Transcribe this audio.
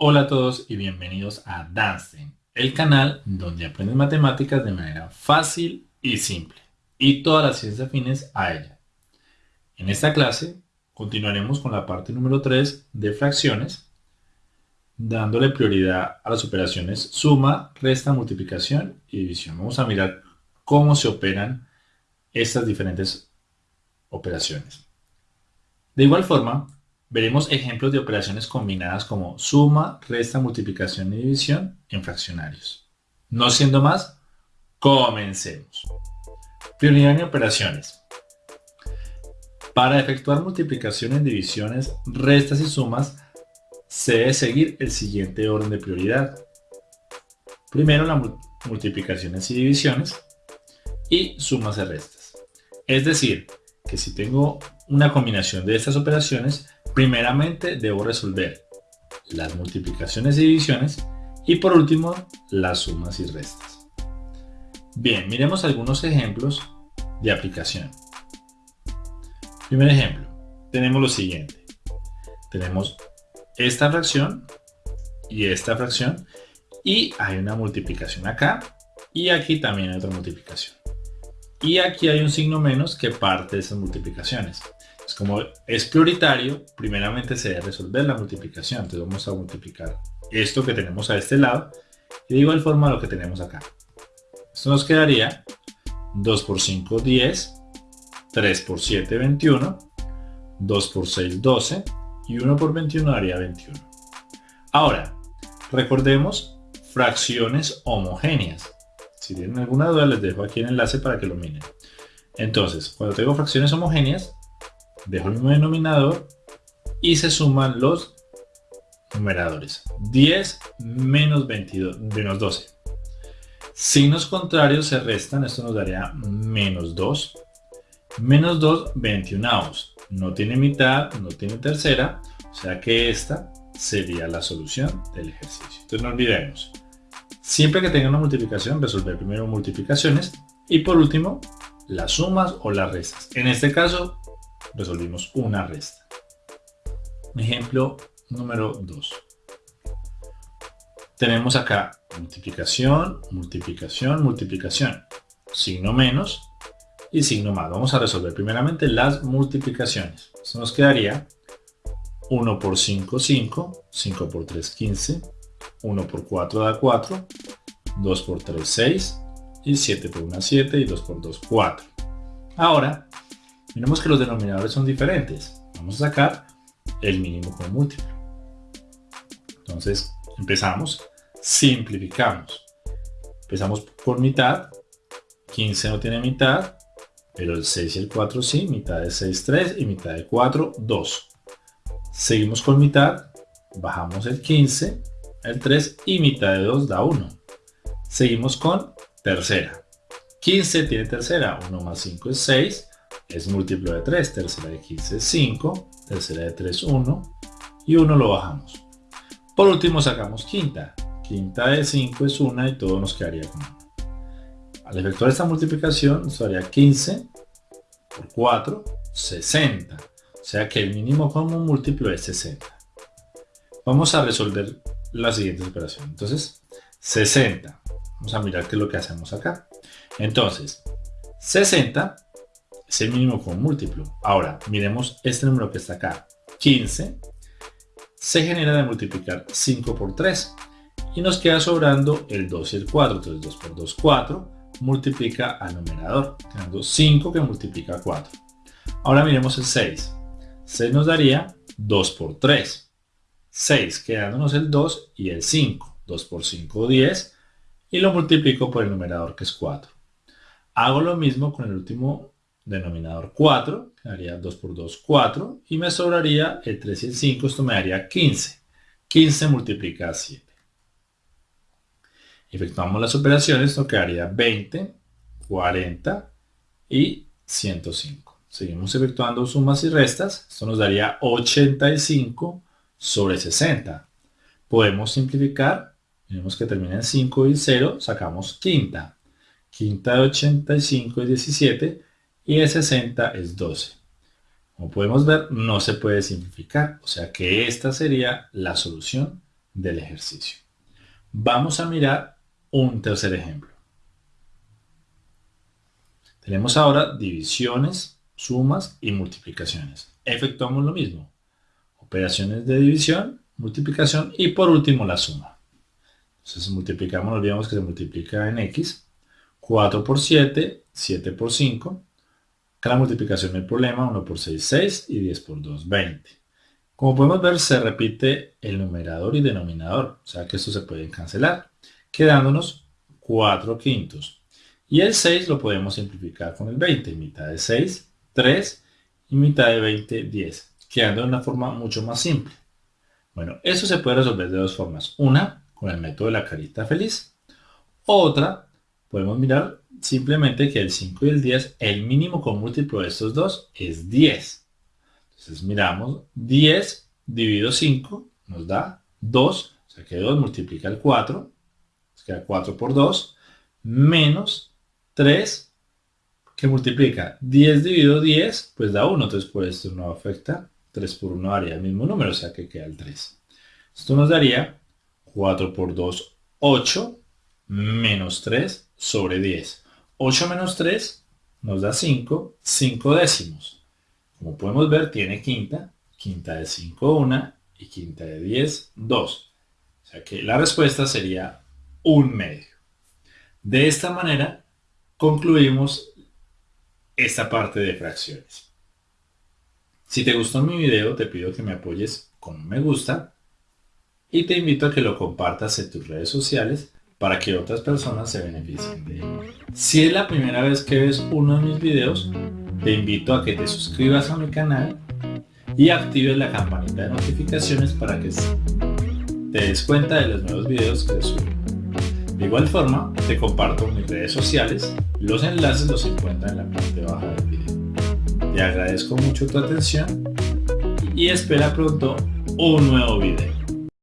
Hola a todos y bienvenidos a Danstein, el canal donde aprendes matemáticas de manera fácil y simple y todas las ciencias afines a ella. En esta clase continuaremos con la parte número 3 de fracciones, dándole prioridad a las operaciones suma, resta, multiplicación y división. Vamos a mirar cómo se operan estas diferentes operaciones. De igual forma, Veremos ejemplos de operaciones combinadas como suma, resta, multiplicación y división en fraccionarios. No siendo más, comencemos. Prioridad en operaciones. Para efectuar multiplicaciones, divisiones, restas y sumas, se debe seguir el siguiente orden de prioridad. Primero las multiplicaciones y divisiones y sumas y restas. Es decir, que si tengo una combinación de estas operaciones, Primeramente debo resolver las multiplicaciones y divisiones y por último las sumas y restas. Bien, miremos algunos ejemplos de aplicación. Primer ejemplo, tenemos lo siguiente. Tenemos esta fracción y esta fracción y hay una multiplicación acá y aquí también hay otra multiplicación. Y aquí hay un signo menos que parte de esas multiplicaciones como es prioritario, primeramente se debe resolver la multiplicación. Entonces vamos a multiplicar esto que tenemos a este lado y de igual forma lo que tenemos acá. Esto nos quedaría 2 por 5, 10, 3 por 7, 21, 2 por 6, 12 y 1 por 21 daría 21. Ahora, recordemos fracciones homogéneas. Si tienen alguna duda les dejo aquí el enlace para que lo miren. Entonces, cuando tengo fracciones homogéneas, dejo el mismo denominador y se suman los numeradores. 10 menos, 22, menos 12. Signos contrarios se restan, esto nos daría menos 2. Menos 2, 21 No tiene mitad, no tiene tercera, o sea que esta sería la solución del ejercicio. Entonces no olvidemos, siempre que tenga una multiplicación, resolver primero multiplicaciones y por último las sumas o las restas. En este caso, resolvimos una resta. Ejemplo número 2. Tenemos acá multiplicación, multiplicación, multiplicación, signo menos y signo más. Vamos a resolver primeramente las multiplicaciones. Esto nos quedaría 1 por 5, 5, 5 por 3, 15, 1 por 4 da 4, 2 por 3, 6, y 7 por 1, 7, y 2 por 2, 4. Ahora, Miremos que los denominadores son diferentes. Vamos a sacar el mínimo con múltiplo. Entonces, empezamos, simplificamos. Empezamos por mitad. 15 no tiene mitad, pero el 6 y el 4 sí. Mitad de 6, 3 y mitad de 4, 2. Seguimos con mitad. Bajamos el 15, el 3 y mitad de 2 da 1. Seguimos con tercera. 15 tiene tercera, 1 más 5 es 6, es múltiplo de 3, tercera de 15 es 5, tercera de 3 1 y 1 lo bajamos. Por último sacamos quinta, quinta de 5 es 1 y todo nos quedaría con 1. Al efectuar esta multiplicación nos daría 15 por 4, 60. O sea que el mínimo común múltiplo es 60. Vamos a resolver la siguiente operación. Entonces, 60. Vamos a mirar qué es lo que hacemos acá. Entonces, 60 es el mínimo con múltiplo. Ahora, miremos este número que está acá. 15 se genera de multiplicar 5 por 3 y nos queda sobrando el 2 y el 4. Entonces 2 por 2, 4 multiplica al numerador, quedando 5 que multiplica 4. Ahora miremos el 6. 6 nos daría 2 por 3. 6 quedándonos el 2 y el 5. 2 por 5, 10 y lo multiplico por el numerador que es 4. Hago lo mismo con el último denominador 4, quedaría 2 por 2, 4, y me sobraría el 3 y el 5, esto me daría 15. 15 multiplica 7. Efectuamos las operaciones, esto quedaría 20, 40 y 105. Seguimos efectuando sumas y restas, esto nos daría 85 sobre 60. Podemos simplificar, tenemos que termina en 5 y 0, sacamos quinta. Quinta de 85 y 17, y de 60 es 12. Como podemos ver, no se puede simplificar, o sea que esta sería la solución del ejercicio. Vamos a mirar un tercer ejemplo. Tenemos ahora divisiones, sumas y multiplicaciones. Efectuamos lo mismo. Operaciones de división, multiplicación y por último la suma. Entonces multiplicamos, olvidamos que se multiplica en x. 4 por 7, 7 por 5. Acá la multiplicación del problema, 1 por 6, 6 y 10 por 2, 20. Como podemos ver, se repite el numerador y denominador, o sea que esto se puede cancelar, quedándonos 4 quintos. Y el 6 lo podemos simplificar con el 20, mitad de 6, 3 y mitad de 20, 10, quedando de una forma mucho más simple. Bueno, eso se puede resolver de dos formas. Una, con el método de la carita feliz. Otra, podemos mirar simplemente que el 5 y el 10, el mínimo con múltiplo de estos dos es 10. Entonces miramos 10 dividido 5 nos da 2, o sea que 2 multiplica el 4, nos queda 4 por 2, menos 3 que multiplica 10 dividido 10, pues da 1, entonces por esto no afecta, 3 por 1 daría el mismo número, o sea que queda el 3. Esto nos daría 4 por 2, 8, menos 3 sobre 10. 8 menos 3 nos da 5, 5 décimos. Como podemos ver, tiene quinta, quinta de 5, 1 y quinta de 10, 2. O sea que la respuesta sería un medio. De esta manera, concluimos esta parte de fracciones. Si te gustó mi video, te pido que me apoyes con un me gusta y te invito a que lo compartas en tus redes sociales para que otras personas se beneficien de él. Si es la primera vez que ves uno de mis videos, te invito a que te suscribas a mi canal y actives la campanita de notificaciones para que te des cuenta de los nuevos videos que subo. De igual forma, te comparto mis redes sociales, los enlaces los encuentras en la parte baja del. Te agradezco mucho tu atención y espera pronto un nuevo video.